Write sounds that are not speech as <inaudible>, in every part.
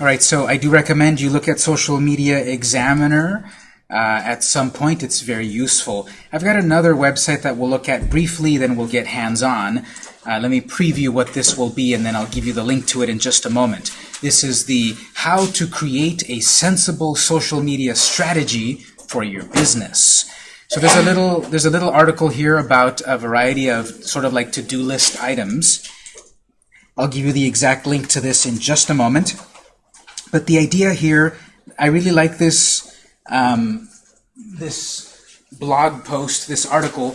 All right, so I do recommend you look at Social Media Examiner uh, at some point. It's very useful. I've got another website that we'll look at briefly, then we'll get hands-on. Uh, let me preview what this will be, and then I'll give you the link to it in just a moment. This is the How to Create a Sensible Social Media Strategy for Your Business. So there's a little there's a little article here about a variety of sort of like to-do list items. I'll give you the exact link to this in just a moment. But the idea here, I really like this um, this blog post, this article,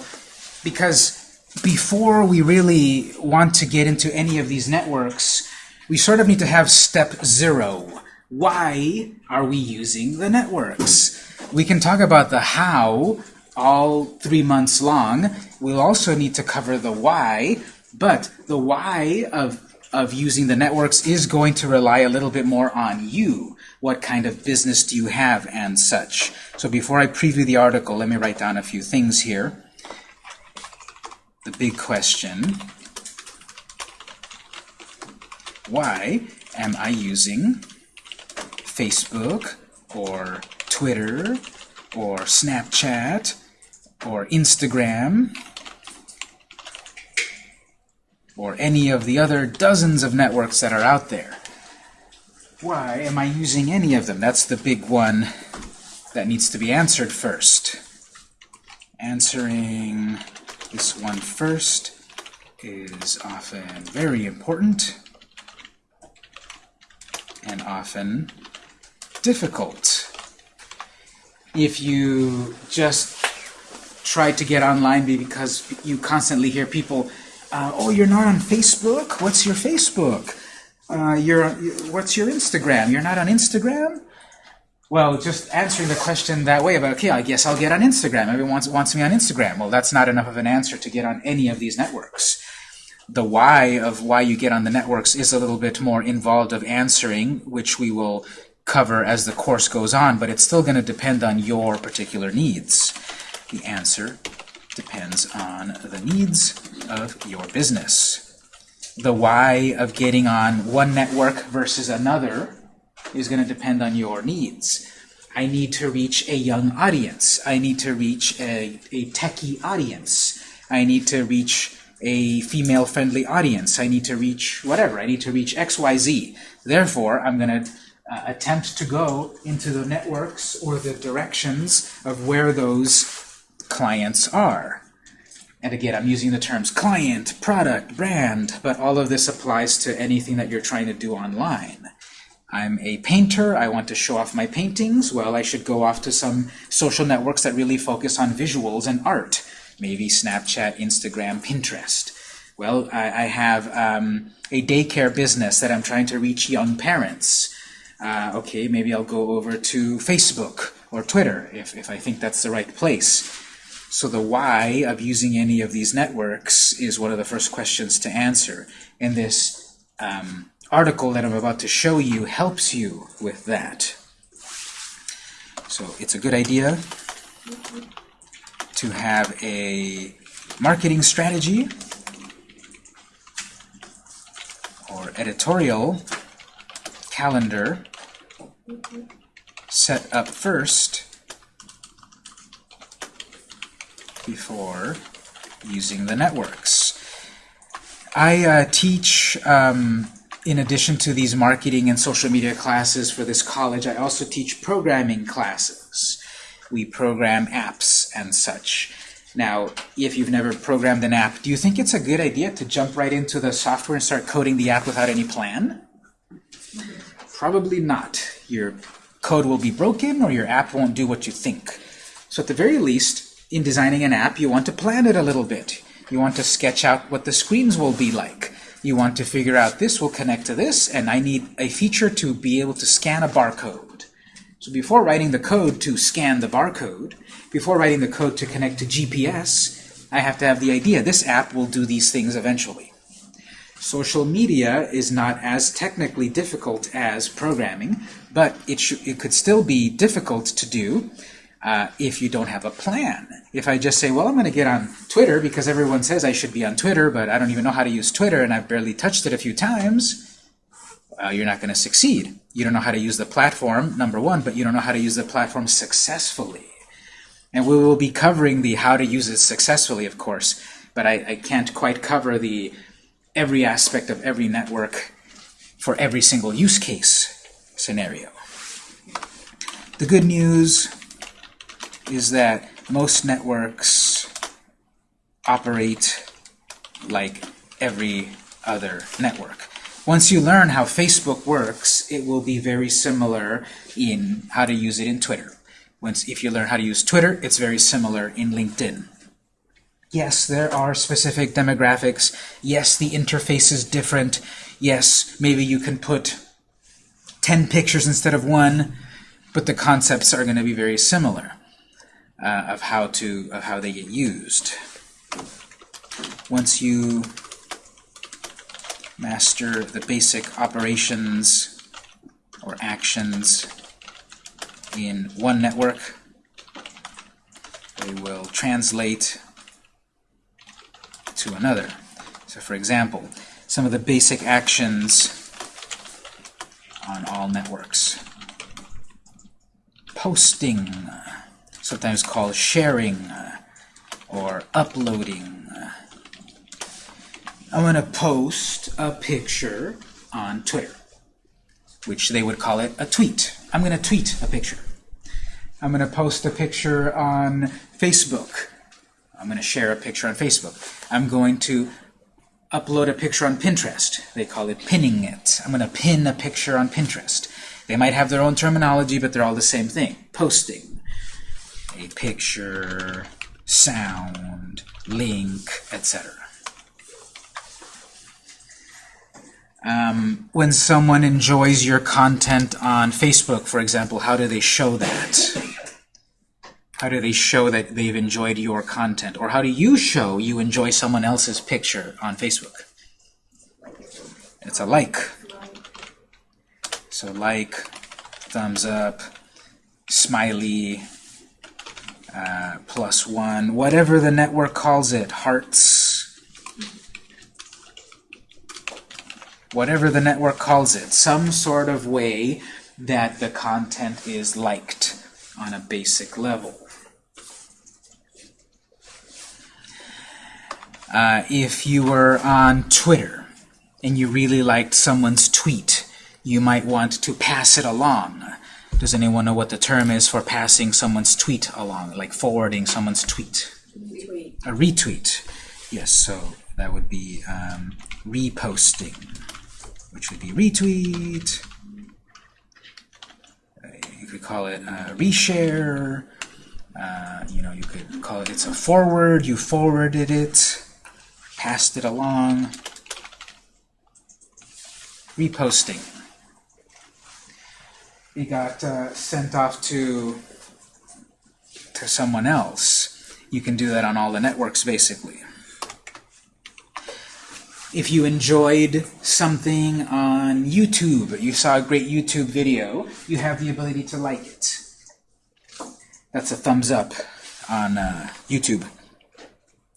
because before we really want to get into any of these networks, we sort of need to have step zero. Why are we using the networks? We can talk about the how all three months long. We'll also need to cover the why, but the why of of using the networks is going to rely a little bit more on you. What kind of business do you have and such. So before I preview the article, let me write down a few things here. The big question, why am I using Facebook or Twitter or Snapchat or Instagram or any of the other dozens of networks that are out there. Why am I using any of them? That's the big one that needs to be answered first. Answering this one first is often very important and often difficult. If you just try to get online because you constantly hear people uh, oh, you're not on Facebook? What's your Facebook? Uh, you're, what's your Instagram? You're not on Instagram? Well, just answering the question that way about, okay, I guess I'll get on Instagram. Everyone wants, wants me on Instagram. Well, that's not enough of an answer to get on any of these networks. The why of why you get on the networks is a little bit more involved of answering, which we will cover as the course goes on, but it's still going to depend on your particular needs. The answer depends on the needs of your business. The why of getting on one network versus another is going to depend on your needs. I need to reach a young audience. I need to reach a, a techie audience. I need to reach a female-friendly audience. I need to reach whatever. I need to reach XYZ. Therefore, I'm going to uh, attempt to go into the networks or the directions of where those clients are. And again, I'm using the terms client, product, brand, but all of this applies to anything that you're trying to do online. I'm a painter, I want to show off my paintings, well, I should go off to some social networks that really focus on visuals and art. Maybe Snapchat, Instagram, Pinterest. Well, I, I have um, a daycare business that I'm trying to reach young parents. Uh, okay, maybe I'll go over to Facebook or Twitter if, if I think that's the right place. So the why of using any of these networks is one of the first questions to answer. And this um, article that I'm about to show you helps you with that. So it's a good idea to have a marketing strategy or editorial calendar set up first before using the networks. I uh, teach, um, in addition to these marketing and social media classes for this college, I also teach programming classes. We program apps and such. Now, if you've never programmed an app, do you think it's a good idea to jump right into the software and start coding the app without any plan? Probably not. Your code will be broken or your app won't do what you think. So at the very least, in designing an app, you want to plan it a little bit. You want to sketch out what the screens will be like. You want to figure out this will connect to this, and I need a feature to be able to scan a barcode. So before writing the code to scan the barcode, before writing the code to connect to GPS, I have to have the idea this app will do these things eventually. Social media is not as technically difficult as programming, but it, it could still be difficult to do uh, if you don't have a plan. If I just say, well, I'm going to get on Twitter because everyone says I should be on Twitter, but I don't even know how to use Twitter and I've barely touched it a few times, uh, you're not going to succeed. You don't know how to use the platform, number one, but you don't know how to use the platform successfully. And we will be covering the how to use it successfully, of course, but I, I can't quite cover the every aspect of every network for every single use case scenario. The good news is that most networks operate like every other network. Once you learn how Facebook works, it will be very similar in how to use it in Twitter. Once, if you learn how to use Twitter, it's very similar in LinkedIn. Yes, there are specific demographics. Yes, the interface is different. Yes, maybe you can put 10 pictures instead of one, but the concepts are going to be very similar uh, of how to of how they get used. Once you master the basic operations or actions in one network, they will translate to another. So for example, some of the basic actions on all networks. Posting, sometimes called sharing uh, or uploading. Uh, I'm going to post a picture on Twitter, which they would call it a tweet. I'm going to tweet a picture. I'm going to post a picture on Facebook. I'm going to share a picture on Facebook. I'm going to upload a picture on Pinterest. They call it pinning it. I'm going to pin a picture on Pinterest. They might have their own terminology, but they're all the same thing. Posting. A picture, sound, link, etc. Um, when someone enjoys your content on Facebook, for example, how do they show that? How do they show that they've enjoyed your content? Or how do you show you enjoy someone else's picture on Facebook? It's a like. So like, thumbs up, smiley, uh, plus one, whatever the network calls it, hearts, whatever the network calls it, some sort of way that the content is liked on a basic level. Uh, if you were on Twitter and you really liked someone's tweet, you might want to pass it along. Does anyone know what the term is for passing someone's tweet along, like forwarding someone's tweet? Retweet. A retweet. Yes, so that would be um, reposting, which would be retweet. Uh, you could call it uh, reshare. Uh, you know, you could call it it's a forward. You forwarded it passed it along. Reposting. It got uh, sent off to, to someone else. You can do that on all the networks, basically. If you enjoyed something on YouTube, you saw a great YouTube video, you have the ability to like it. That's a thumbs up on uh, YouTube.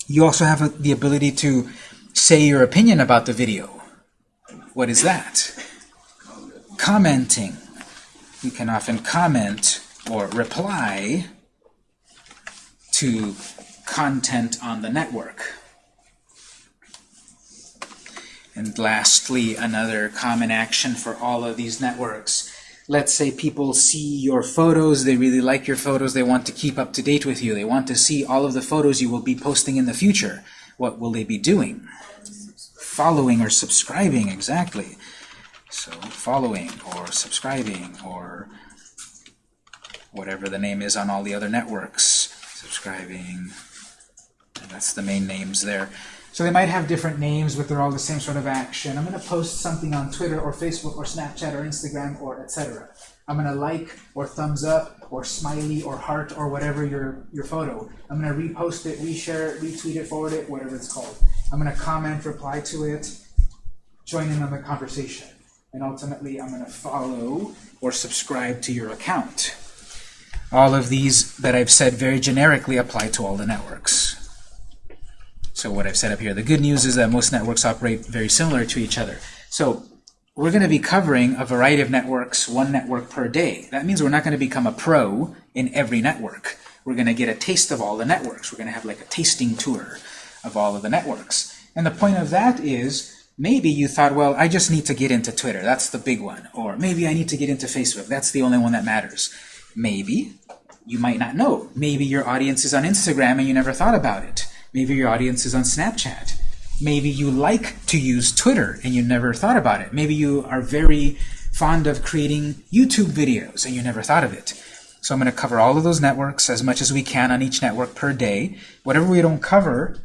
You also have the ability to say your opinion about the video. What is that? Commenting. You can often comment or reply to content on the network. And lastly, another common action for all of these networks let's say people see your photos, they really like your photos, they want to keep up to date with you, they want to see all of the photos you will be posting in the future. What will they be doing? Following or subscribing, exactly. So following or subscribing or whatever the name is on all the other networks. Subscribing, that's the main names there. So they might have different names, but they're all the same sort of action. I'm going to post something on Twitter or Facebook or Snapchat or Instagram or etc. I'm going to like or thumbs up or smiley or heart or whatever your, your photo. I'm going to repost it, reshare it, retweet it, forward it, whatever it's called. I'm going to comment, reply to it, join in on the conversation. And ultimately, I'm going to follow or subscribe to your account. All of these that I've said very generically apply to all the networks. So what I've set up here, the good news is that most networks operate very similar to each other. So we're going to be covering a variety of networks, one network per day. That means we're not going to become a pro in every network. We're going to get a taste of all the networks. We're going to have like a tasting tour of all of the networks. And the point of that is, maybe you thought, well, I just need to get into Twitter. That's the big one. Or maybe I need to get into Facebook. That's the only one that matters. Maybe. You might not know. Maybe your audience is on Instagram and you never thought about it. Maybe your audience is on Snapchat. Maybe you like to use Twitter and you never thought about it. Maybe you are very fond of creating YouTube videos and you never thought of it. So I'm going to cover all of those networks as much as we can on each network per day. Whatever we don't cover,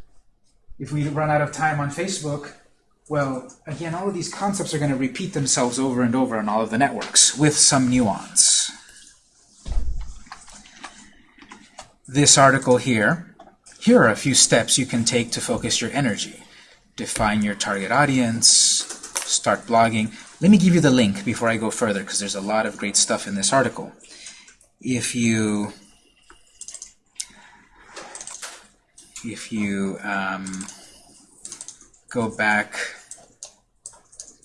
if we run out of time on Facebook, well, again, all of these concepts are going to repeat themselves over and over on all of the networks with some nuance. This article here, here are a few steps you can take to focus your energy. Define your target audience, start blogging. Let me give you the link before I go further because there's a lot of great stuff in this article. If you if you um, go back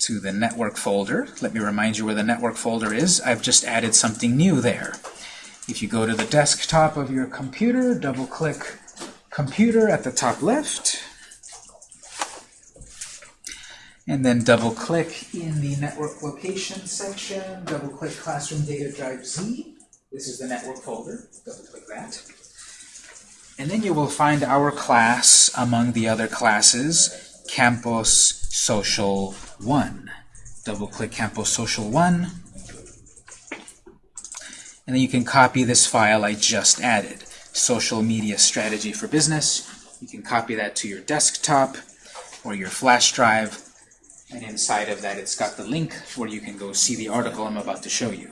to the network folder, let me remind you where the network folder is. I've just added something new there. If you go to the desktop of your computer, double-click Computer at the top left, and then double-click in the Network Location section, double-click Classroom Data Drive Z. This is the network folder. Double-click that. And then you will find our class among the other classes, Campus Social 1. Double-click Campus Social 1. And then you can copy this file I just added, Social Media Strategy for Business. You can copy that to your desktop or your flash drive. And inside of that, it's got the link where you can go see the article I'm about to show you.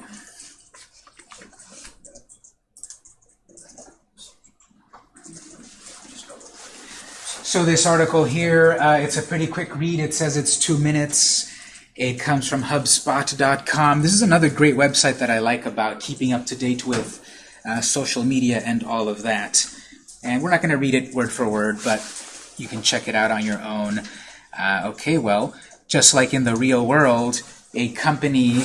So this article here, uh, it's a pretty quick read. It says it's two minutes. It comes from HubSpot.com. This is another great website that I like about keeping up to date with uh, social media and all of that. And we're not going to read it word for word, but you can check it out on your own. Uh, okay, well, just like in the real world, a company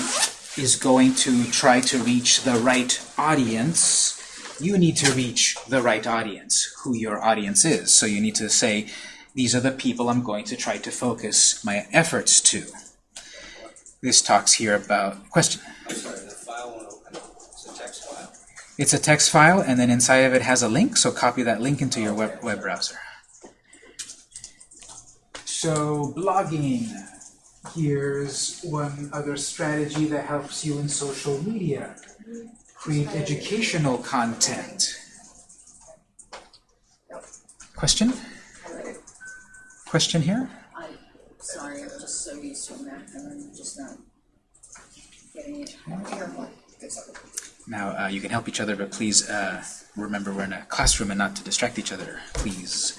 is going to try to reach the right audience you need to reach the right audience, who your audience is. So you need to say, these are the people I'm going to try to focus my efforts to. This talks here about, question? Sorry, the file won't open. It's a text file. It's a text file, and then inside of it has a link, so copy that link into your web, web browser. So blogging, here's one other strategy that helps you in social media create educational content. Question? Question here? I'm sorry, I'm just so used to a Mac and I'm just not getting it. Now, uh, you can help each other, but please uh, remember we're in a classroom and not to distract each other, please.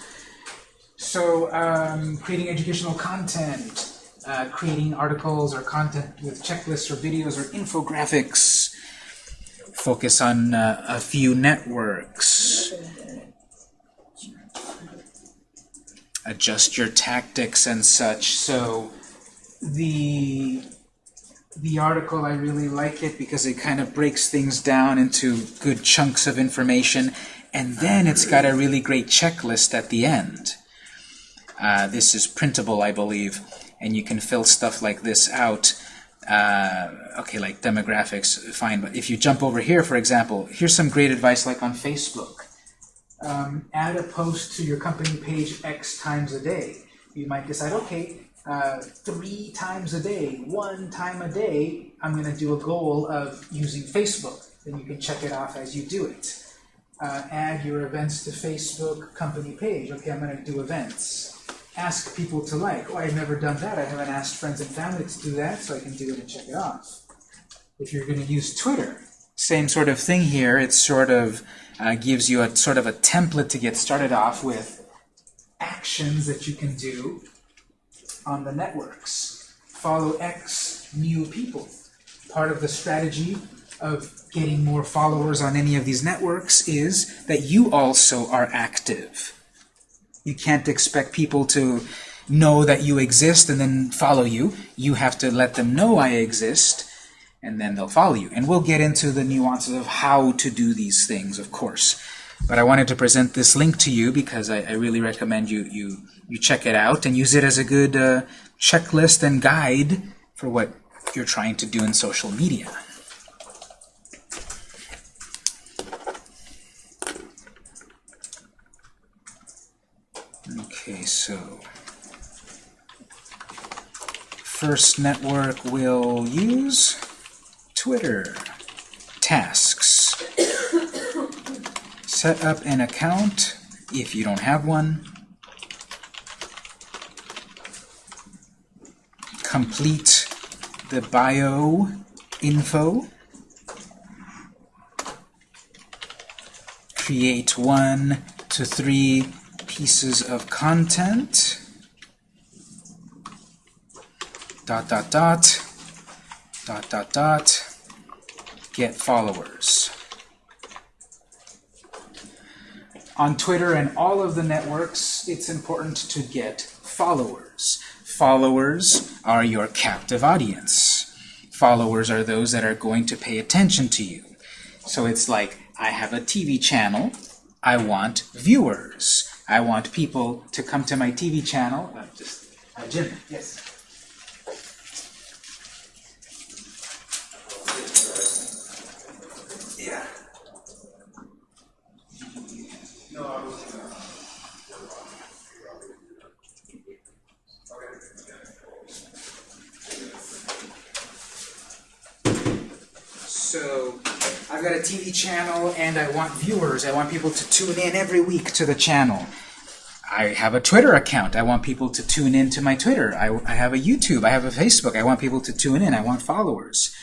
So, um, creating educational content, uh, creating articles or content with checklists or videos or infographics, focus on uh, a few networks. Adjust your tactics and such. So the the article, I really like it because it kind of breaks things down into good chunks of information, and then it's got a really great checklist at the end. Uh, this is printable, I believe, and you can fill stuff like this out uh, okay, like demographics, fine. But if you jump over here, for example, here's some great advice like on Facebook. Um, add a post to your company page X times a day. You might decide, okay, uh, three times a day, one time a day, I'm going to do a goal of using Facebook. Then you can check it off as you do it. Uh, add your events to Facebook company page. Okay, I'm going to do events ask people to like. Oh, I've never done that. I haven't asked friends and family to do that, so I can do it and check it off. If you're going to use Twitter, same sort of thing here. It sort of uh, gives you a sort of a template to get started off with actions that you can do on the networks. Follow X new people. Part of the strategy of getting more followers on any of these networks is that you also are active. You can't expect people to know that you exist and then follow you. You have to let them know I exist, and then they'll follow you. And we'll get into the nuances of how to do these things, of course. But I wanted to present this link to you because I, I really recommend you, you, you check it out and use it as a good uh, checklist and guide for what you're trying to do in social media. Okay, so first network we'll use Twitter. Tasks. Set up an account if you don't have one. Complete the bio info. Create one to three pieces of content. Dot, dot, dot. Dot, dot, dot. Get followers. On Twitter and all of the networks, it's important to get followers. Followers are your captive audience. Followers are those that are going to pay attention to you. So it's like, I have a TV channel, I want viewers. I want people to come to my TV channel. Uh, just, uh, Jim, yes. So I've got a TV channel and I want viewers. I want people to tune in every week to the channel. I have a Twitter account. I want people to tune in to my Twitter. I, I have a YouTube. I have a Facebook. I want people to tune in. I want followers.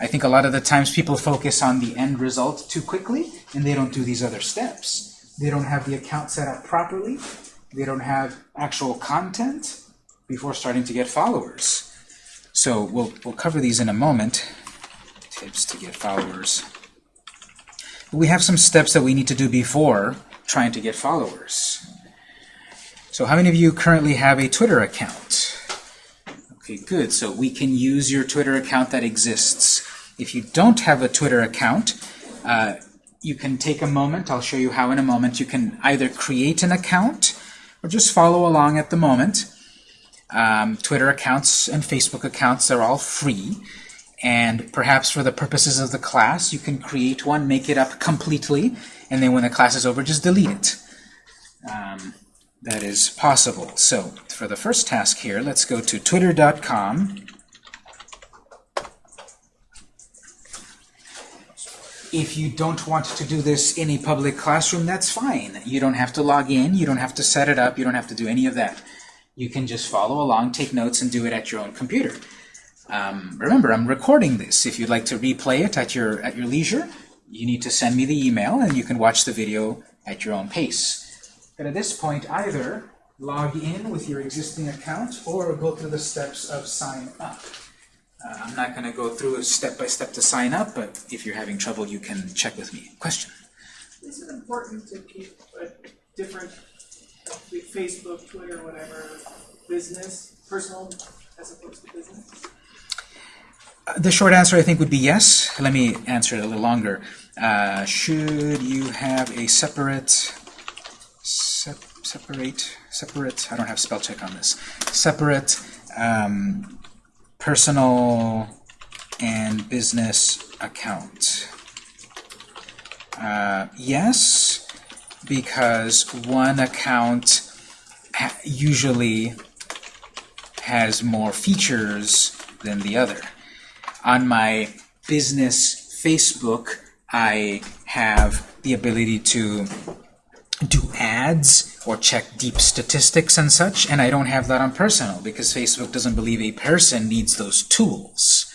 I think a lot of the times people focus on the end result too quickly and they don't do these other steps. They don't have the account set up properly. They don't have actual content before starting to get followers. So we'll, we'll cover these in a moment. Tips to get followers. We have some steps that we need to do before trying to get followers. So how many of you currently have a Twitter account? Okay, good. So we can use your Twitter account that exists. If you don't have a Twitter account, uh, you can take a moment. I'll show you how in a moment. You can either create an account or just follow along at the moment. Um, Twitter accounts and Facebook accounts are all free. And perhaps for the purposes of the class, you can create one, make it up completely, and then when the class is over, just delete it. Um, that is possible. So for the first task here, let's go to twitter.com. If you don't want to do this in a public classroom, that's fine. You don't have to log in, you don't have to set it up, you don't have to do any of that. You can just follow along, take notes, and do it at your own computer. Um, remember, I'm recording this. If you'd like to replay it at your, at your leisure, you need to send me the email, and you can watch the video at your own pace. But at this point, either log in with your existing account or go through the steps of sign up. Uh, I'm not going to go through a step-by-step -step to sign up, but if you're having trouble, you can check with me. Question? Is it important to keep a different, like Facebook, Twitter, whatever, business, personal, as opposed to business? Uh, the short answer, I think, would be yes. Let me answer it a little longer. Uh, should you have a separate sep separate, separate, I don't have spell check on this, separate um, personal and business account. Uh, yes, because one account usually has more features than the other. On my business Facebook, I have the ability to do ads or check deep statistics and such, and I don't have that on personal because Facebook doesn't believe a person needs those tools.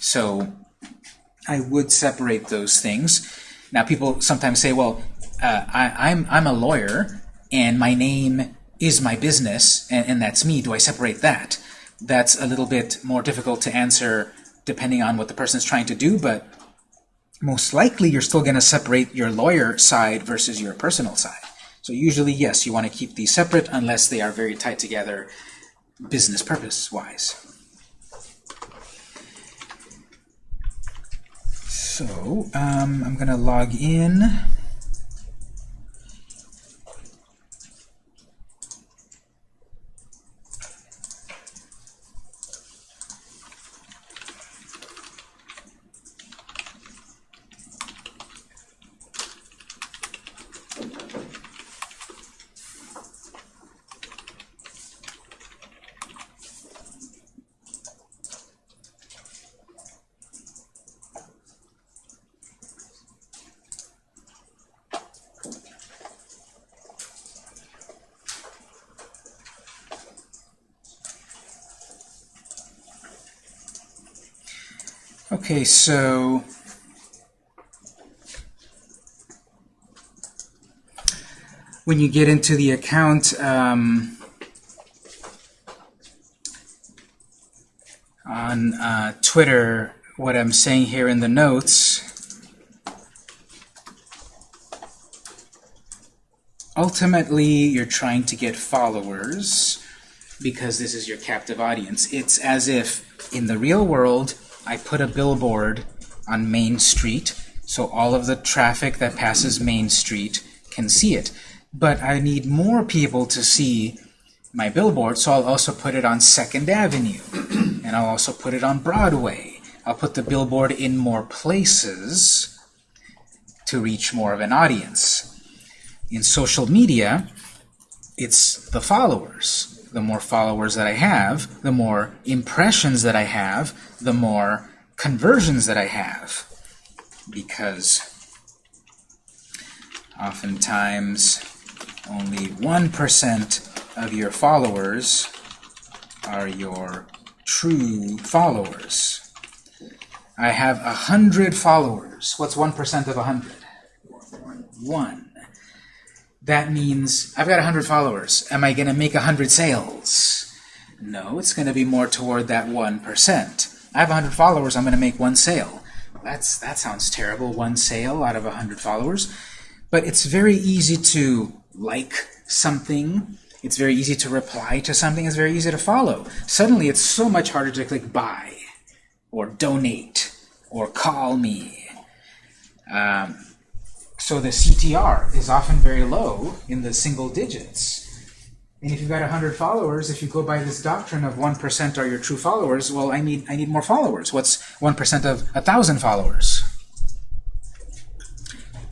So I would separate those things. Now people sometimes say, well, uh, I, I'm, I'm a lawyer and my name is my business and, and that's me. Do I separate that? That's a little bit more difficult to answer depending on what the person is trying to do, but most likely you're still going to separate your lawyer side versus your personal side. So usually, yes, you want to keep these separate unless they are very tied together business purpose-wise. So, um, I'm going to log in. Okay, so when you get into the account, um, on uh, Twitter, what I'm saying here in the notes, ultimately you're trying to get followers because this is your captive audience. It's as if in the real world, I put a billboard on Main Street, so all of the traffic that passes Main Street can see it. But I need more people to see my billboard, so I'll also put it on Second Avenue, <clears throat> and I'll also put it on Broadway. I'll put the billboard in more places to reach more of an audience. In social media, it's the followers the more followers that I have, the more impressions that I have, the more conversions that I have. Because oftentimes only 1% of your followers are your true followers. I have 100 followers. What's 1% of 100? 1 that means I've got 100 followers. Am I going to make 100 sales? No, it's going to be more toward that 1%. I have 100 followers, I'm going to make one sale. That's That sounds terrible, one sale out of 100 followers. But it's very easy to like something. It's very easy to reply to something. It's very easy to follow. Suddenly, it's so much harder to click buy or donate or call me. Um, so the CTR is often very low in the single digits. And if you've got 100 followers, if you go by this doctrine of 1% are your true followers, well, I need, I need more followers. What's 1% of 1,000 followers?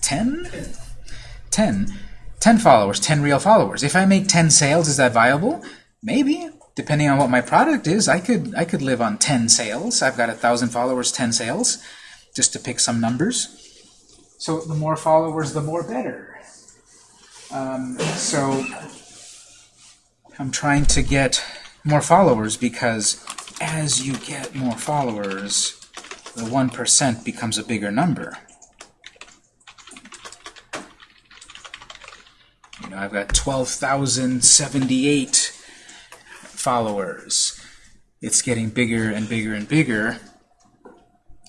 10? 10. 10 followers, 10 real followers. If I make 10 sales, is that viable? Maybe. Depending on what my product is, I could, I could live on 10 sales. I've got 1,000 followers, 10 sales, just to pick some numbers. So the more followers, the more better. Um, so I'm trying to get more followers because as you get more followers, the 1% becomes a bigger number. You know, I've got 12,078 followers. It's getting bigger and bigger and bigger.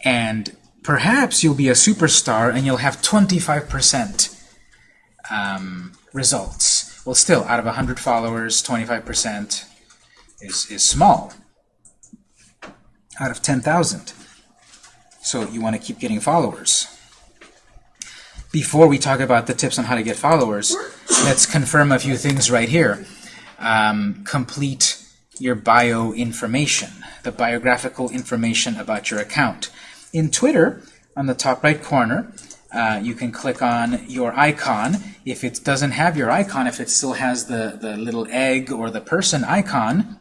And Perhaps you'll be a superstar and you'll have 25% um, results. Well, still, out of 100 followers, 25% is, is small. Out of 10,000. So you want to keep getting followers. Before we talk about the tips on how to get followers, let's confirm a few things right here. Um, complete your bio information, the biographical information about your account. In Twitter, on the top right corner, uh, you can click on your icon. If it doesn't have your icon, if it still has the, the little egg or the person icon,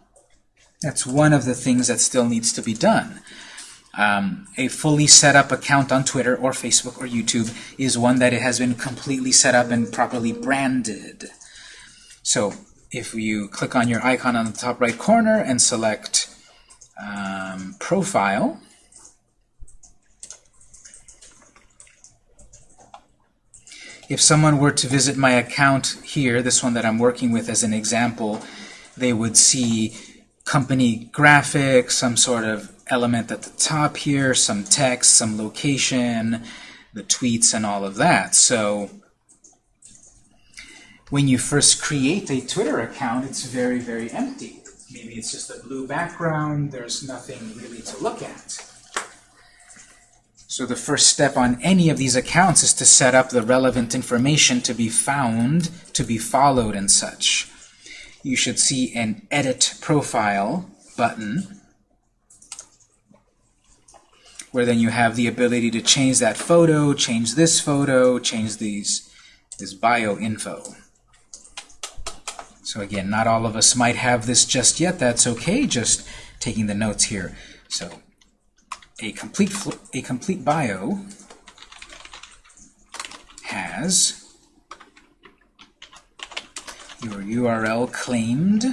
that's one of the things that still needs to be done. Um, a fully set up account on Twitter or Facebook or YouTube is one that it has been completely set up and properly branded. So if you click on your icon on the top right corner and select um, Profile, if someone were to visit my account here, this one that I'm working with as an example, they would see company graphics, some sort of element at the top here, some text, some location, the tweets, and all of that. So when you first create a Twitter account, it's very, very empty. Maybe it's just a blue background, there's nothing really to look at. So the first step on any of these accounts is to set up the relevant information to be found, to be followed, and such. You should see an Edit Profile button, where then you have the ability to change that photo, change this photo, change these this bio info. So again, not all of us might have this just yet. That's okay, just taking the notes here. So a complete a complete bio has your URL claimed,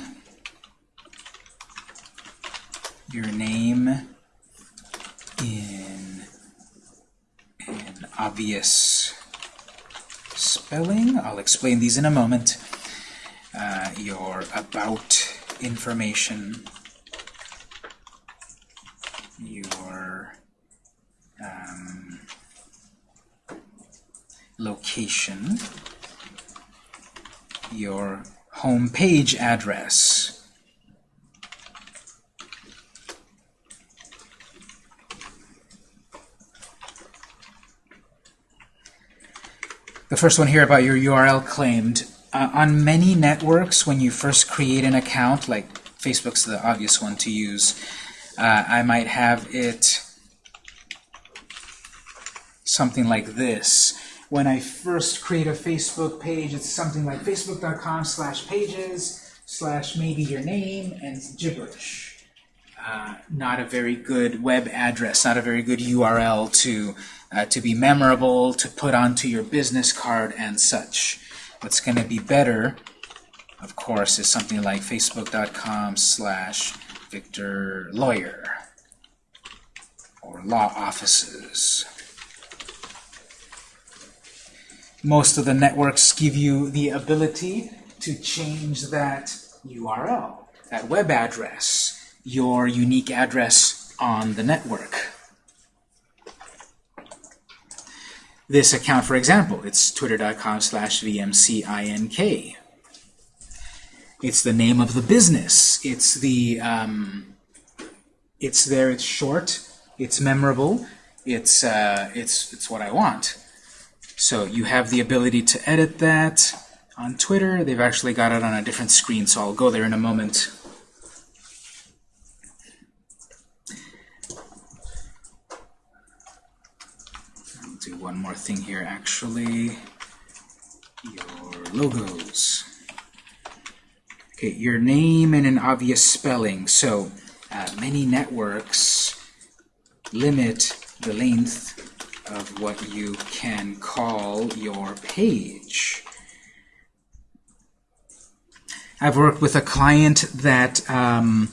your name in an obvious spelling. I'll explain these in a moment. Uh, your about information, your um, location, your home page address. The first one here about your URL claimed. Uh, on many networks, when you first create an account, like Facebook's the obvious one to use, uh, I might have it something like this. When I first create a Facebook page, it's something like facebook.com slash pages slash maybe your name and gibberish. Uh, not a very good web address, not a very good URL to, uh, to be memorable, to put onto your business card and such. What's going to be better, of course, is something like facebook.com slash Victor Lawyer or law offices. Most of the networks give you the ability to change that URL, that web address, your unique address on the network. This account, for example, it's twitter.com slash vmcink. It's the name of the business. It's the um, it's there. It's short. It's memorable. It's uh, it's it's what I want. So you have the ability to edit that on Twitter. They've actually got it on a different screen, so I'll go there in a moment. I'll do one more thing here, actually. Your logos. Okay, your name and an obvious spelling. So uh, many networks limit the length of what you can call your page. I've worked with a client that um,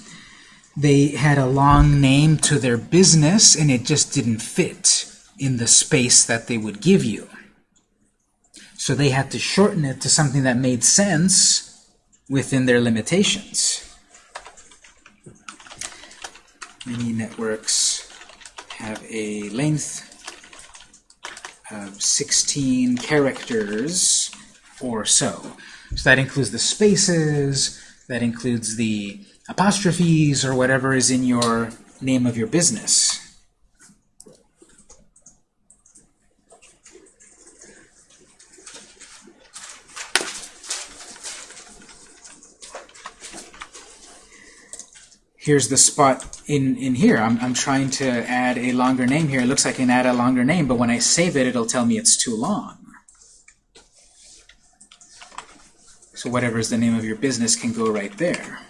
they had a long name to their business and it just didn't fit in the space that they would give you. So they had to shorten it to something that made sense within their limitations. Many networks have a length of 16 characters or so. So that includes the spaces, that includes the apostrophes, or whatever is in your name of your business. Here's the spot in, in here. I'm, I'm trying to add a longer name here. It looks like I can add a longer name, but when I save it, it'll tell me it's too long. So whatever is the name of your business can go right there.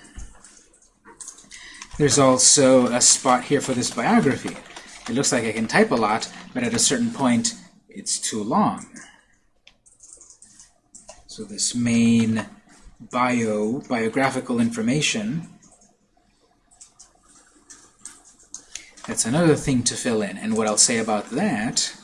There's also a spot here for this biography. It looks like I can type a lot, but at a certain point, it's too long. So this main bio, biographical information, That's another thing to fill in. And what I'll say about that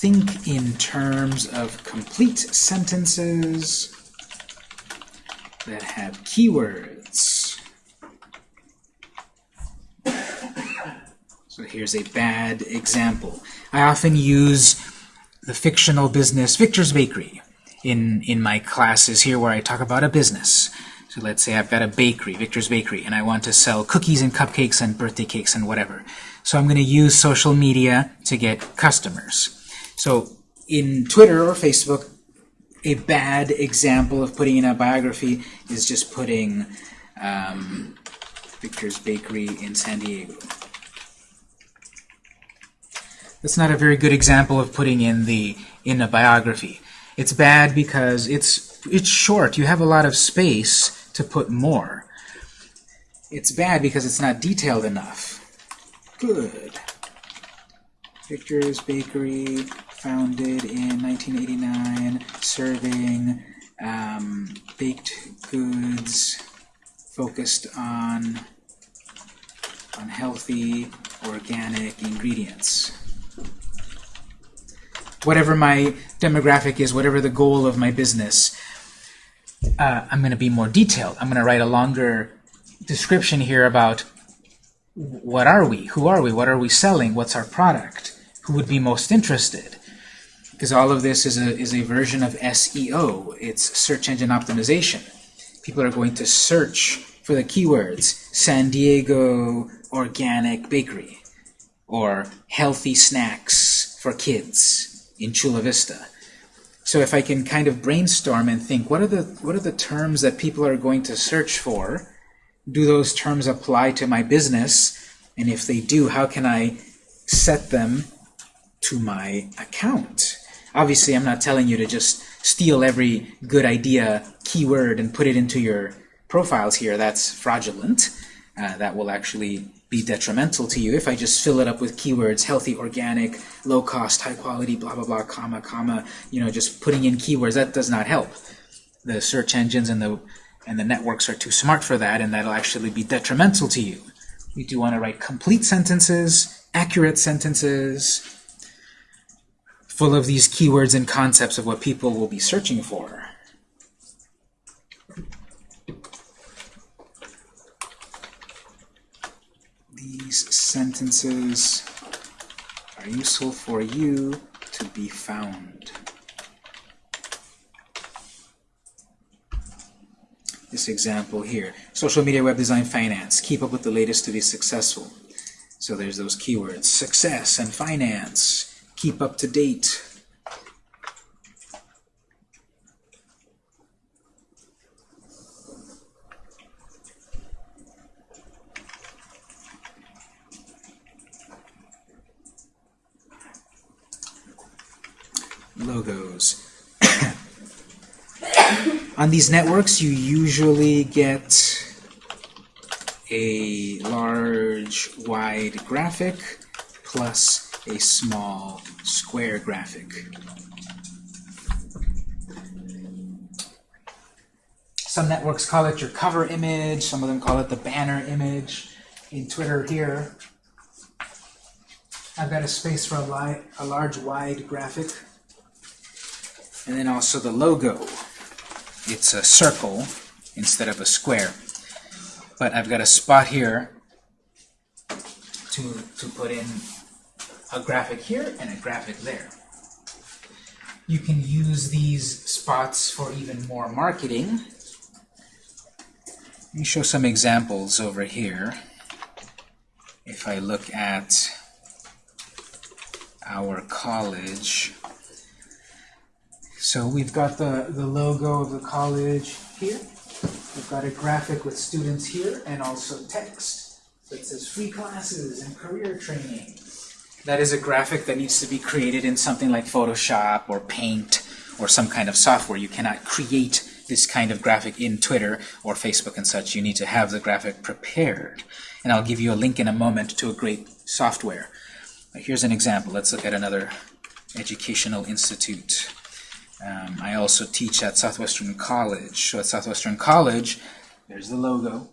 think in terms of complete sentences that have keywords. So here's a bad example. I often use the fictional business Victor's Bakery in, in my classes here where I talk about a business. So let's say I've got a bakery, Victor's Bakery, and I want to sell cookies and cupcakes and birthday cakes and whatever. So I'm going to use social media to get customers. So in Twitter or Facebook, a bad example of putting in a biography is just putting um, Victor's Bakery in San Diego. That's not a very good example of putting in the in a biography. It's bad because it's it's short. You have a lot of space to put more. It's bad because it's not detailed enough. Good. Victor's Bakery, founded in 1989, serving um, baked goods focused on on healthy organic ingredients whatever my demographic is, whatever the goal of my business, uh, I'm going to be more detailed. I'm going to write a longer description here about what are we, who are we, what are we selling, what's our product, who would be most interested. Because all of this is a, is a version of SEO. It's search engine optimization. People are going to search for the keywords San Diego organic bakery or healthy snacks for kids in Chula Vista. So if I can kind of brainstorm and think, what are the what are the terms that people are going to search for? Do those terms apply to my business? And if they do, how can I set them to my account? Obviously, I'm not telling you to just steal every good idea keyword and put it into your profiles here. That's fraudulent. Uh, that will actually be detrimental to you if I just fill it up with keywords, healthy, organic, low cost, high quality, blah, blah, blah, comma, comma, you know, just putting in keywords, that does not help. The search engines and the, and the networks are too smart for that, and that'll actually be detrimental to you. You do want to write complete sentences, accurate sentences, full of these keywords and concepts of what people will be searching for. These sentences are useful for you to be found. This example here, social media, web design, finance. Keep up with the latest to be successful. So there's those keywords, success and finance. Keep up to date. Logos. <coughs> On these networks, you usually get a large wide graphic plus a small square graphic. Some networks call it your cover image, some of them call it the banner image. In Twitter here, I've got a space for a, a large wide graphic and then also the logo. It's a circle instead of a square. But I've got a spot here to, to put in a graphic here and a graphic there. You can use these spots for even more marketing. Let me show some examples over here. If I look at our college, so we've got the, the logo of the college here. We've got a graphic with students here and also text that says free classes and career training. That is a graphic that needs to be created in something like Photoshop or Paint or some kind of software. You cannot create this kind of graphic in Twitter or Facebook and such. You need to have the graphic prepared. And I'll give you a link in a moment to a great software. Here's an example. Let's look at another educational institute. Um, I also teach at Southwestern College. So at Southwestern College, there's the logo,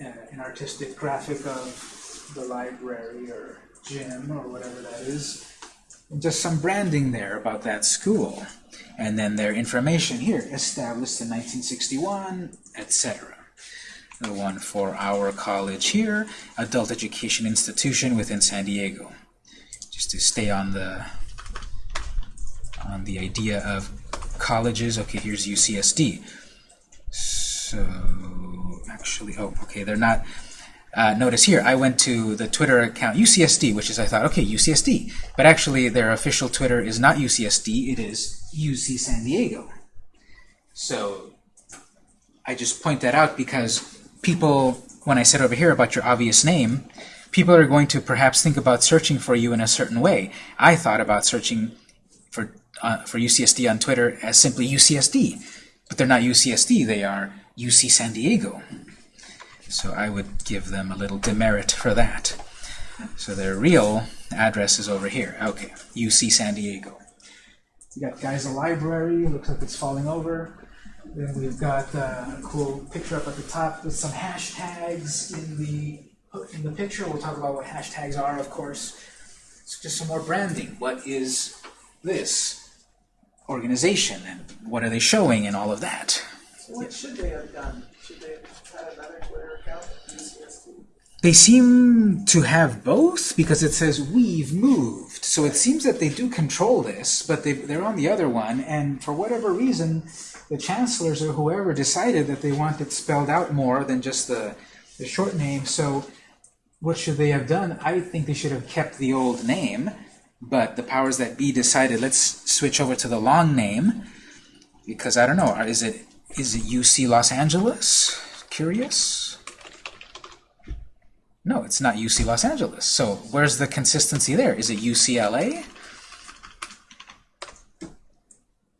uh, an artistic graphic of the library or gym or whatever that is, just some branding there about that school. and then their information here, established in 1961, etc. The one for our college here, adult education institution within San Diego. Just to stay on the on the idea of colleges. Okay, here's UCSD. So actually, oh, okay, they're not. Uh, notice here, I went to the Twitter account UCSD, which is I thought, okay, UCSD, but actually their official Twitter is not UCSD, it is UC San Diego. So I just point that out because people, when I said over here about your obvious name, people are going to perhaps think about searching for you in a certain way. I thought about searching for uh, for UCSD on Twitter as simply UCSD, but they're not UCSD, they are UC San Diego. So I would give them a little demerit for that. So their real address is over here. Okay, UC San Diego. We got guys a library, looks like it's falling over. Then we've got uh, a cool picture up at the top with some hashtags in the in the picture. We'll talk about what hashtags are, of course. It's just some more branding. What is this organization and what are they showing and all of that? So what should they have done? Should they have had another Twitter account? They seem to have both because it says we've moved. So it seems that they do control this, but they, they're on the other one, and for whatever reason, the chancellors or whoever decided that they want it spelled out more than just the, the short name. So what should they have done? I think they should have kept the old name, but the powers that be decided let's switch over to the long name because I don't know, is it is it UC Los Angeles? Curious? No, it's not UC Los Angeles. So where's the consistency there? Is it UCLA?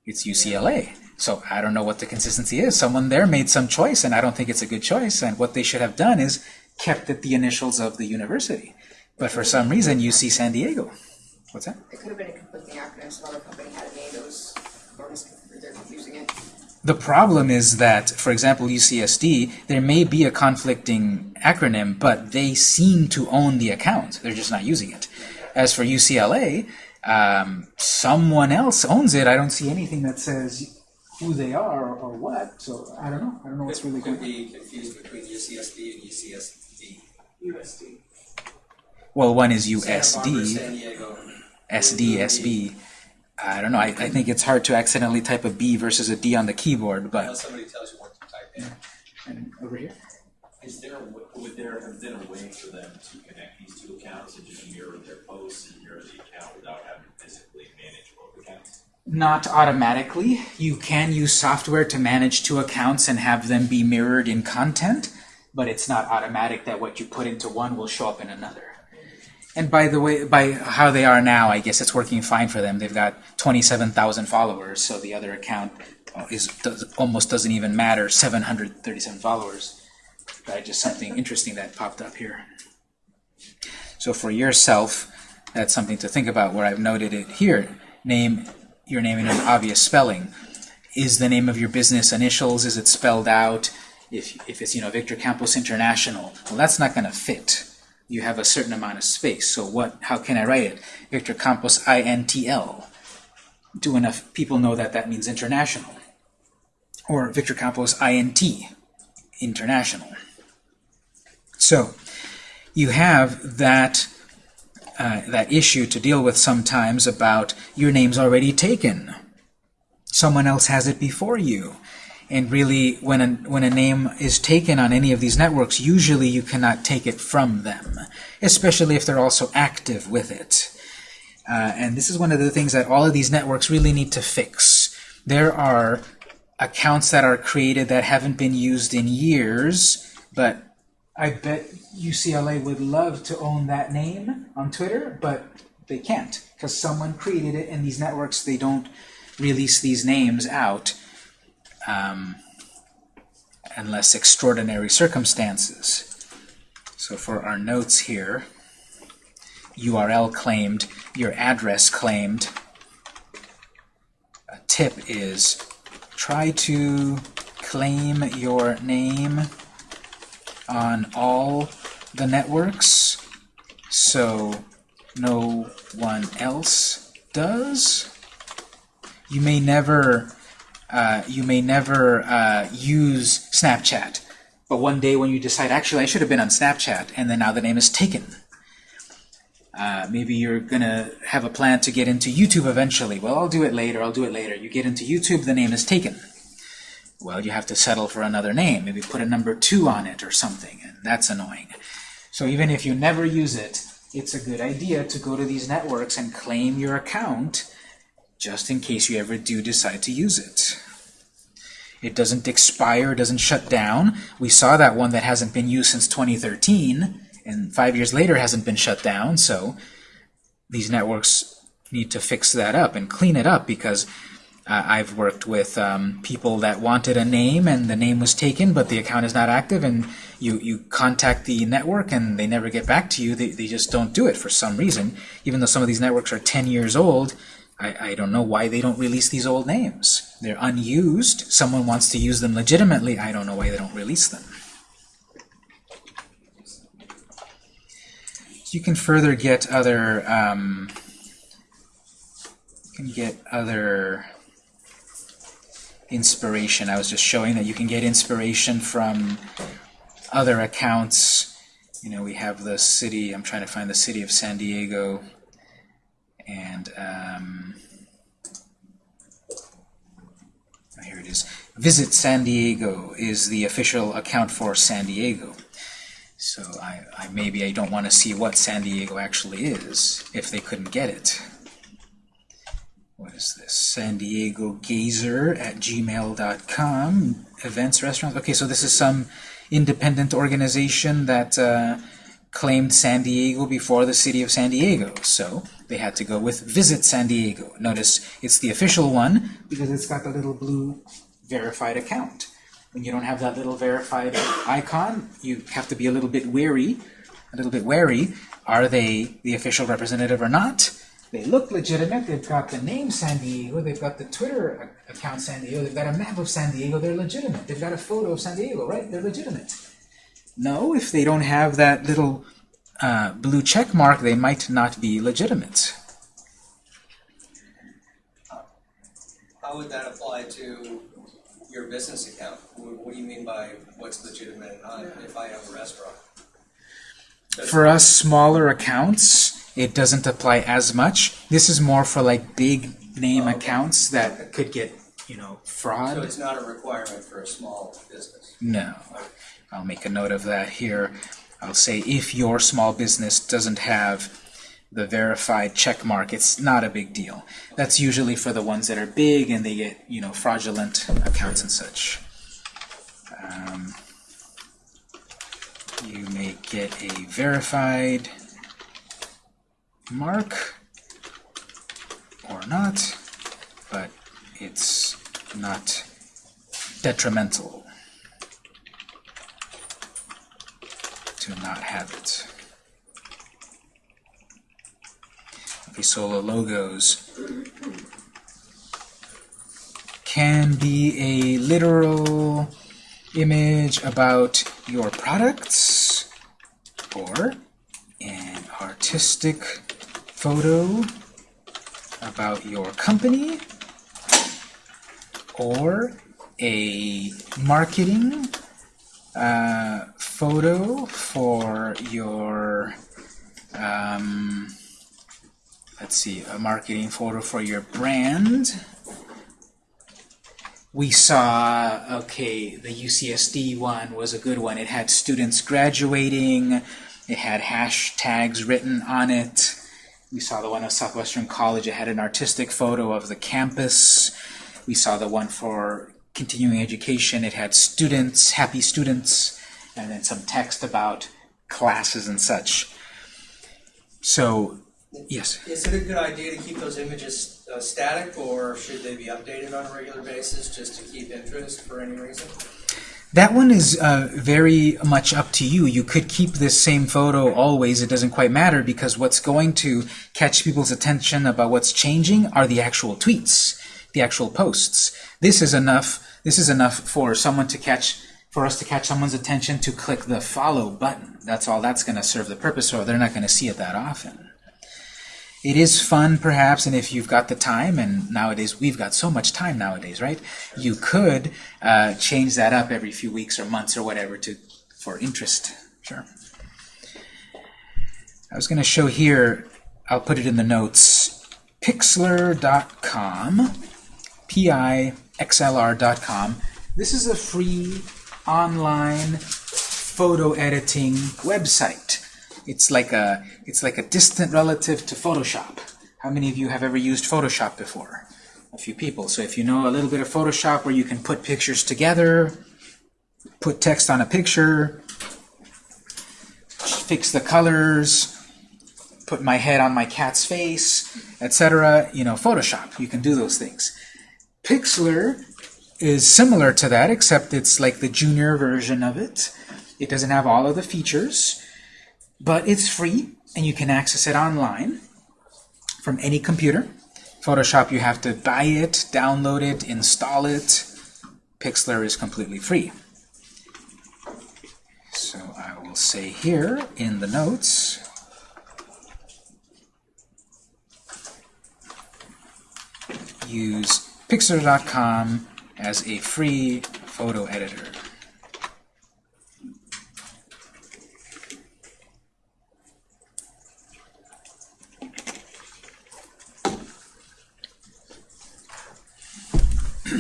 It's UCLA. So I don't know what the consistency is. Someone there made some choice, and I don't think it's a good choice. And what they should have done is kept it the initials of the university. But for some reason, UC San Diego. What's that? It could have been a conflicting acronym, some other company had a name that was, or they're confusing it. The problem is that, for example, UCSD, there may be a conflicting acronym, but they seem to own the account. They're just not using it. As for UCLA, um, someone else owns it. I don't see anything that says who they are or, or what, so I don't know. I don't know what's really going on. be confused between UCSD and UCSD. USD. Well, one is Santa USD, San Diego. SD, SB. I don't know. I, I think it's hard to accidentally type a B versus a D on the keyboard, but... Unless somebody tells you what to type in. And over here? Is there, would there have been a way for them to connect these two accounts and just mirror their posts and mirror the account without having to physically manage both accounts? Not automatically. You can use software to manage two accounts and have them be mirrored in content, but it's not automatic that what you put into one will show up in another. And by the way, by how they are now, I guess it's working fine for them. They've got 27,000 followers, so the other account uh, is does, almost doesn't even matter, 737 followers. But just something interesting that popped up here. So for yourself, that's something to think about where I've noted it here. Name your name in an obvious spelling. Is the name of your business initials? Is it spelled out? If, if it's, you know, Victor Campos International, well, that's not going to fit. You have a certain amount of space. So what? How can I write it? Victor Campos INTL. Do enough people know that that means international? Or Victor Campos INT, international. So you have that uh, that issue to deal with sometimes about your name's already taken. Someone else has it before you. And really, when a, when a name is taken on any of these networks, usually you cannot take it from them, especially if they're also active with it. Uh, and this is one of the things that all of these networks really need to fix. There are accounts that are created that haven't been used in years, but I bet UCLA would love to own that name on Twitter, but they can't because someone created it, and these networks they don't release these names out um, unless extraordinary circumstances. So for our notes here, URL claimed, your address claimed. A tip is try to claim your name on all the networks so no one else does. you may never uh, you may never uh, use Snapchat, but one day when you decide, actually, I should have been on Snapchat, and then now the name is taken. Uh, maybe you're gonna have a plan to get into YouTube eventually. Well, I'll do it later. I'll do it later. You get into YouTube, the name is taken. Well, you have to settle for another name. Maybe put a number two on it or something, and that's annoying. So even if you never use it, it's a good idea to go to these networks and claim your account just in case you ever do decide to use it. It doesn't expire, doesn't shut down. We saw that one that hasn't been used since 2013, and five years later hasn't been shut down, so these networks need to fix that up and clean it up because uh, I've worked with um, people that wanted a name and the name was taken but the account is not active and you, you contact the network and they never get back to you. They, they just don't do it for some reason. Even though some of these networks are 10 years old, I, I don't know why they don't release these old names. They're unused. Someone wants to use them legitimately. I don't know why they don't release them. You can further get other um, you can get other inspiration. I was just showing that you can get inspiration from other accounts. You know, we have the city, I'm trying to find the city of San Diego, and um, oh, here it is. Visit San Diego is the official account for San Diego. So I, I maybe I don't want to see what San Diego actually is if they couldn't get it. What is this? San Diego Gazer at gmail.com. Events, restaurants. Okay, so this is some independent organization that uh, claimed San Diego before the city of San Diego. So they had to go with Visit San Diego. Notice it's the official one because it's got the little blue verified account. When you don't have that little verified icon, you have to be a little bit wary, a little bit wary. Are they the official representative or not? They look legitimate. They've got the name San Diego. They've got the Twitter account San Diego. They've got a map of San Diego. They're legitimate. They've got a photo of San Diego, right? They're legitimate. No, if they don't have that little uh, blue check mark, they might not be legitimate. How would that apply to your business account? What, do you mean by what's legitimate and not if I have a restaurant? For us smaller accounts, it doesn't apply as much. This is more for like big name Okay. accounts that could get, you know, fraud. So it's not a requirement for a small business? No. I'll make a note of that here. I'll say if your small business doesn't have the verified check mark, it's not a big deal. That's usually for the ones that are big and they get, you know, fraudulent accounts and such. Um, you may get a verified mark or not, but it's not detrimental to not have it. Solo logos can be a literal image about your products or an artistic photo about your company or a marketing uh, photo for your um, let's see a marketing photo for your brand. We saw okay the UCSD one was a good one. It had students graduating. It had hashtags written on it. We saw the one of Southwestern College. It had an artistic photo of the campus. We saw the one for continuing education. It had students, happy students, and then some text about classes and such. So, yes. Is it a good idea to keep those images uh, static or should they be updated on a regular basis just to keep interest for any reason? That one is uh, very much up to you. You could keep this same photo always. It doesn't quite matter because what's going to catch people's attention about what's changing are the actual tweets, the actual posts. This is enough. This is enough for someone to catch, for us to catch someone's attention to click the follow button. That's all that's going to serve the purpose, or they're not going to see it that often. It is fun, perhaps, and if you've got the time, and nowadays we've got so much time nowadays, right? You could uh, change that up every few weeks or months or whatever to for interest. Sure. I was going to show here, I'll put it in the notes, pixlr.com, P-I-X-L-R.com. This is a free online photo editing website. It's like a it's like a distant relative to Photoshop. How many of you have ever used Photoshop before? A few people. So if you know a little bit of Photoshop where you can put pictures together, put text on a picture, fix the colors, put my head on my cat's face, etc. You know, Photoshop. You can do those things. Pixlr is similar to that, except it's like the junior version of it. It doesn't have all of the features, but it's free, and you can access it online from any computer. Photoshop, you have to buy it, download it, install it. Pixlr is completely free. So I will say here in the notes, use pixlr.com as a free photo editor. <clears throat>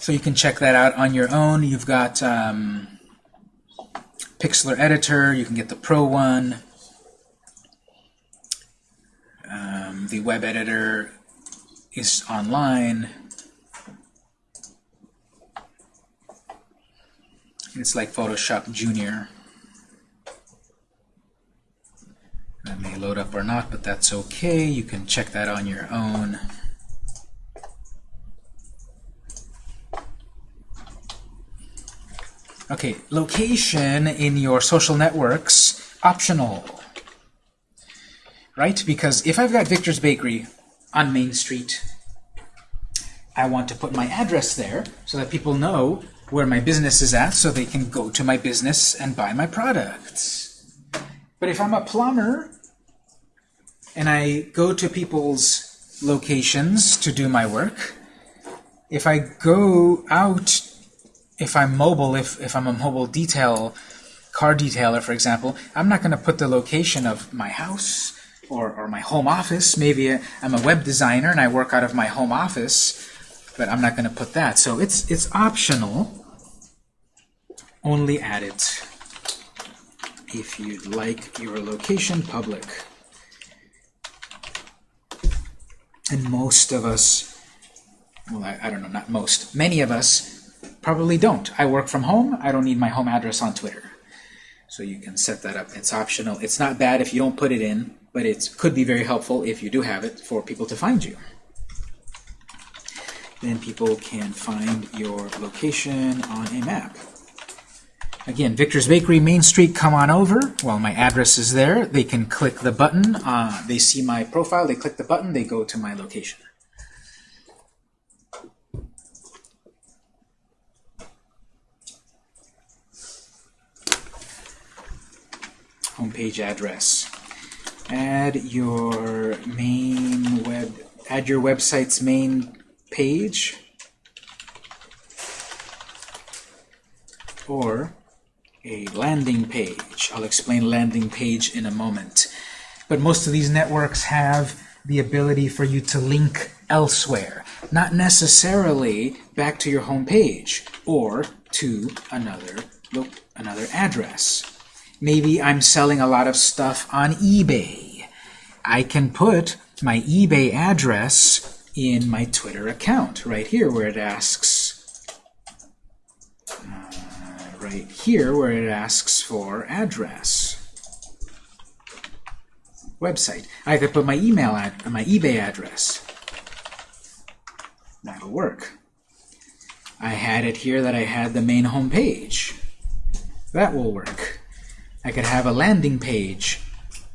so you can check that out on your own. You've got um, Pixlr Editor. You can get the Pro one. Um, the web editor is online. It's like Photoshop Junior. That may load up or not, but that's okay. You can check that on your own. Okay, location in your social networks, optional. Right? Because if I've got Victor's Bakery on Main Street, I want to put my address there so that people know where my business is at so they can go to my business and buy my products. But if I'm a plumber and I go to people's locations to do my work, if I go out, if I'm mobile, if, if I'm a mobile detail, car detailer, for example, I'm not going to put the location of my house or, or my home office. Maybe I'm a web designer and I work out of my home office, but I'm not going to put that. So it's, it's optional. Only add it if you'd like your location public. And most of us, well, I, I don't know, not most, many of us probably don't. I work from home. I don't need my home address on Twitter. So you can set that up. It's optional. It's not bad if you don't put it in, but it could be very helpful if you do have it for people to find you. Then people can find your location on a map. Again, Victor's Bakery, Main Street, come on over. Well, my address is there. They can click the button. Uh, they see my profile. They click the button. They go to my location. Homepage address. Add your main web. Add your website's main page. Or a landing page. I'll explain landing page in a moment. But most of these networks have the ability for you to link elsewhere, not necessarily back to your home page or to another another address. Maybe I'm selling a lot of stuff on eBay. I can put my eBay address in my Twitter account right here where it asks uh, right here where it asks for address. Website. I could put my email ad my eBay address. That'll work. I had it here that I had the main home page. That will work. I could have a landing page,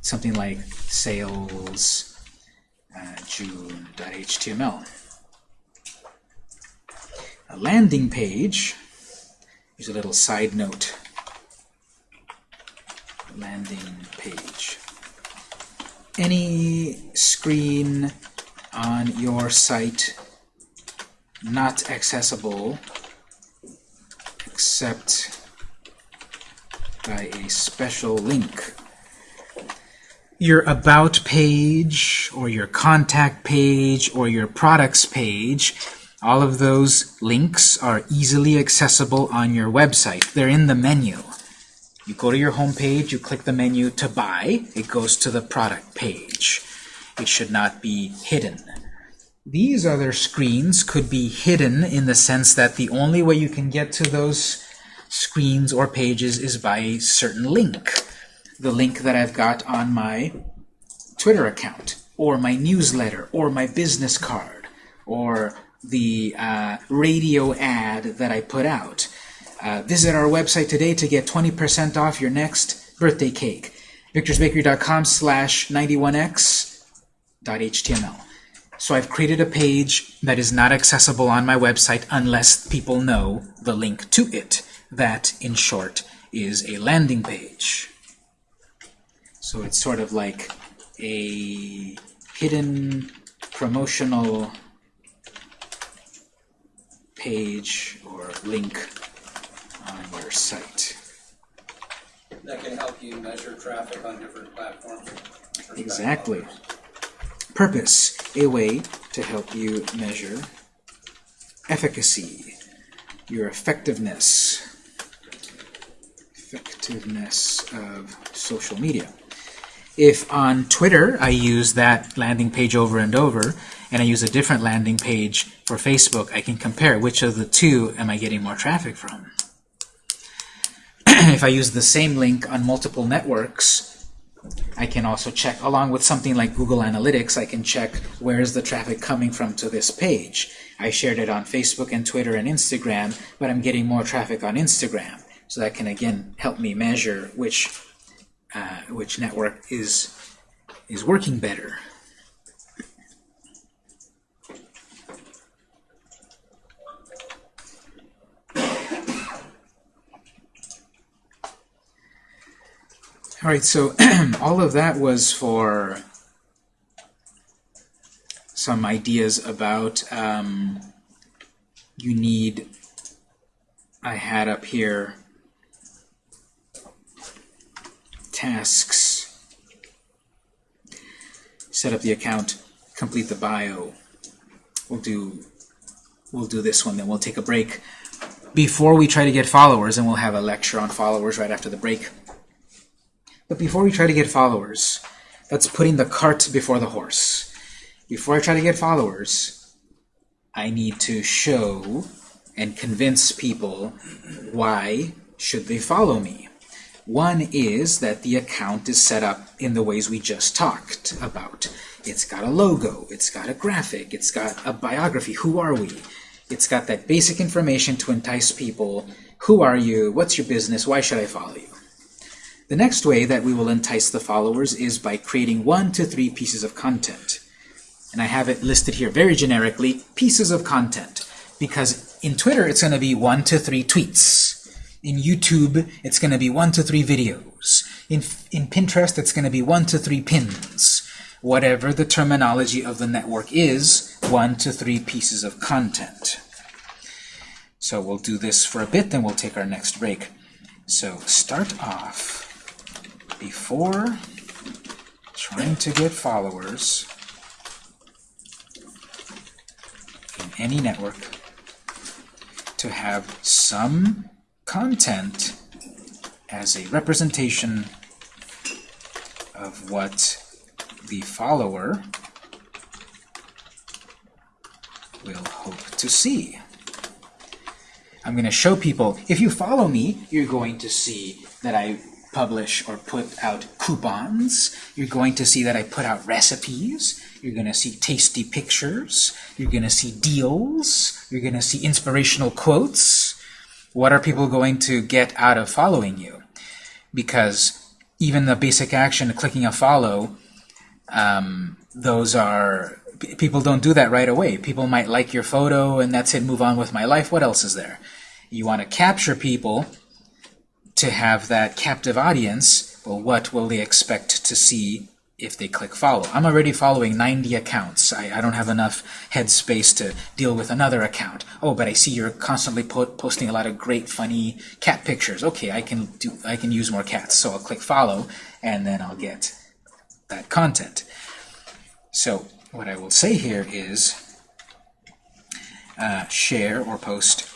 something like sales uh, June.html. A landing page Here's a little side note. Landing page. any screen on your site not accessible except by a special link. Your About page, or your Contact page, or your Products page, all of those links are easily accessible on your website. They're in the menu. You go to your home page, you click the menu to buy, it goes to the product page. It should not be hidden. These other screens could be hidden in the sense that the only way you can get to those screens or pages is by a certain link. The link that I've got on my Twitter account, or my newsletter, or my business card, or the uh, radio ad that I put out. Uh, visit our website today to get 20% off your next birthday cake. victorsbakery.com slash 91x.html. So I've created a page that is not accessible on my website unless people know the link to it. That, in short, is a landing page. So it's sort of like a hidden promotional page or link on your site. That can help you measure traffic on different platforms. Exactly. Purpose, a way to help you measure efficacy, your effectiveness, effectiveness of social media. If on Twitter I use that landing page over and over, and I use a different landing page for Facebook, I can compare which of the two am I getting more traffic from. <clears throat> if I use the same link on multiple networks, I can also check, along with something like Google Analytics, I can check where is the traffic coming from to this page. I shared it on Facebook and Twitter and Instagram, but I'm getting more traffic on Instagram. So that can again help me measure which uh, which network is is working better. All right, so <clears throat> all of that was for some ideas about um, you need. I had up here tasks. Set up the account, complete the bio. We'll do we'll do this one, then we'll take a break before we try to get followers, and we'll have a lecture on followers right after the break. But before we try to get followers, that's putting the cart before the horse. Before I try to get followers, I need to show and convince people why should they follow me. One is that the account is set up in the ways we just talked about. It's got a logo, it's got a graphic, it's got a biography, who are we? It's got that basic information to entice people. Who are you? What's your business? Why should I follow you? The next way that we will entice the followers is by creating one to three pieces of content. And I have it listed here very generically, pieces of content. Because in Twitter, it's going to be one to three tweets. In YouTube, it's going to be one to three videos. In, in Pinterest, it's going to be one to three pins. Whatever the terminology of the network is, one to three pieces of content. So we'll do this for a bit, then we'll take our next break. So start off before trying to get followers in any network to have some content as a representation of what the follower will hope to see. I'm going to show people, if you follow me, you're going to see that I publish or put out coupons. You're going to see that I put out recipes. You're going to see tasty pictures. You're going to see deals. You're going to see inspirational quotes. What are people going to get out of following you? Because even the basic action of clicking a follow, um, those are people don't do that right away. People might like your photo and that's it, move on with my life. What else is there? You want to capture people to have that captive audience. Well, what will they expect to see if they click follow. I'm already following 90 accounts. I, I don't have enough headspace to deal with another account. Oh, but I see you're constantly po posting a lot of great, funny cat pictures. Okay, I can do. I can use more cats. So I'll click follow, and then I'll get that content. So what I will say here is uh, share or post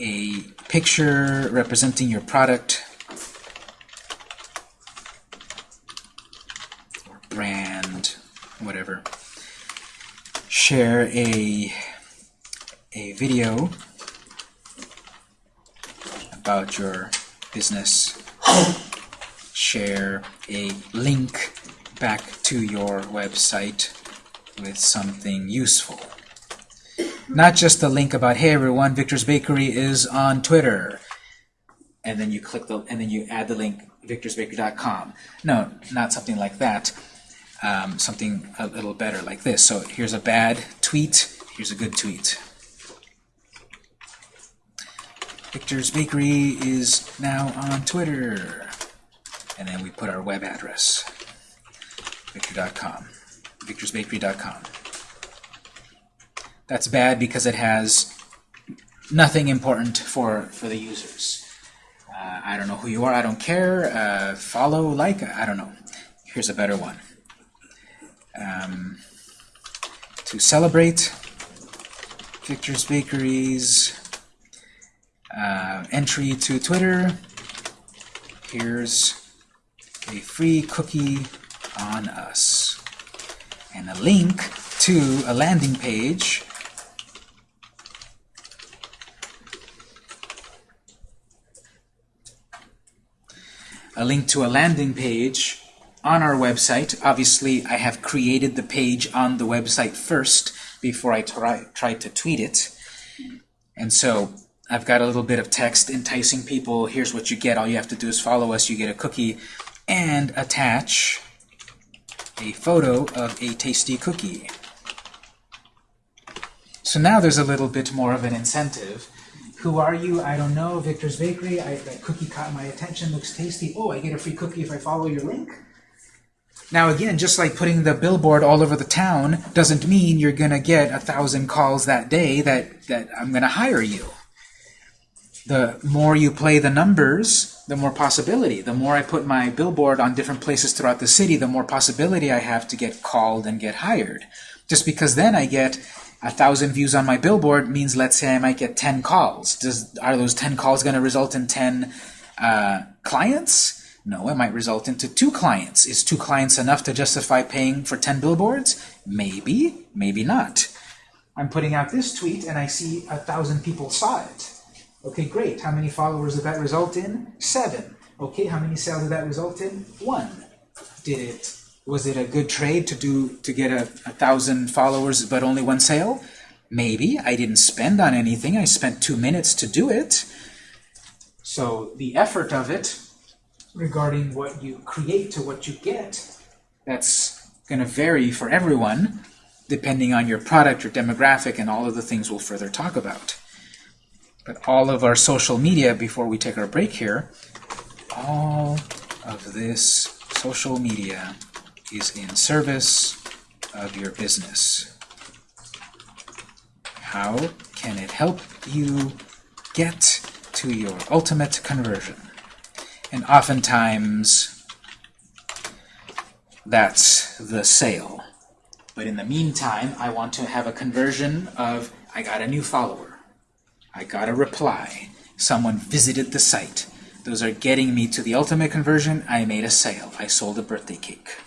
a picture representing your product brand, whatever. Share a a video about your business. Share a link back to your website with something useful. Not just a link about, hey everyone, Victor's Bakery is on Twitter. And then you click the, and then you add the link, victorsbakery.com. No, not something like that. Um, something a little better like this. So here's a bad tweet, here's a good tweet. Victor's Bakery is now on Twitter. And then we put our web address, victor.com, victorsbakery.com. That's bad because it has nothing important for, for the users. Uh, I don't know who you are, I don't care, uh, follow, like, I don't know. Here's a better one. Um, to celebrate Victor's Bakery's uh, entry to Twitter, here's a free cookie on us. And a link to a landing page a link to a landing page on our website. Obviously, I have created the page on the website first before I try, try to tweet it. And so I've got a little bit of text enticing people. Here's what you get. All you have to do is follow us. You get a cookie and attach a photo of a tasty cookie. So now there's a little bit more of an incentive. Who are you? I don't know. Victor's Bakery. I, that cookie caught my attention. Looks tasty. Oh, I get a free cookie if I follow your link. Now again, just like putting the billboard all over the town doesn't mean you're going to get a thousand calls that day that, that I'm going to hire you. The more you play the numbers, the more possibility. The more I put my billboard on different places throughout the city, the more possibility I have to get called and get hired. Just because then I get a thousand views on my billboard means, let's say, I might get 10 calls. Does Are those 10 calls going to result in 10 uh, clients? No, it might result into two clients. Is two clients enough to justify paying for 10 billboards? Maybe, maybe not. I'm putting out this tweet and I see a thousand people saw it. Okay, great. How many followers did that result in? Seven. Okay, how many sales did that result in? One. Did it was it a good trade to do to get a, a thousand followers but only one sale? Maybe. I didn't spend on anything. I spent two minutes to do it. So the effort of it regarding what you create to what you get, that's going to vary for everyone depending on your product, your demographic, and all of the things we'll further talk about. But all of our social media, before we take our break here, all of this social media is in service of your business. How can it help you get to your ultimate conversion? And oftentimes, that's the sale. But in the meantime, I want to have a conversion of, I got a new follower. I got a reply. Someone visited the site. Those are getting me to the ultimate conversion. I made a sale. I sold a birthday cake.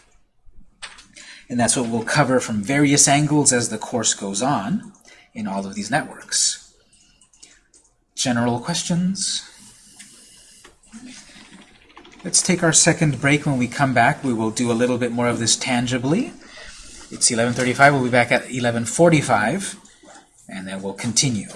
And that's what we'll cover from various angles as the course goes on in all of these networks. General questions? Let's take our second break. When we come back, we will do a little bit more of this tangibly. It's 11.35. We'll be back at 11.45, and then we'll continue.